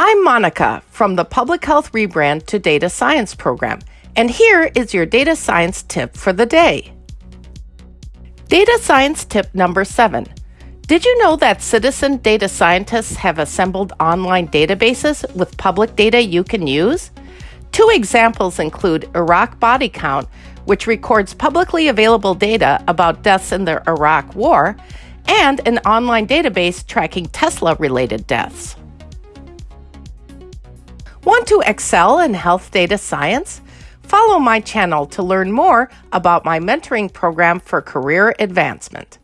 I'm Monica from the Public Health Rebrand to Data Science program, and here is your data science tip for the day. Data science tip number seven. Did you know that citizen data scientists have assembled online databases with public data you can use? Two examples include Iraq Body Count, which records publicly available data about deaths in the Iraq War, and an online database tracking Tesla related deaths. Want to excel in health data science? Follow my channel to learn more about my mentoring program for career advancement.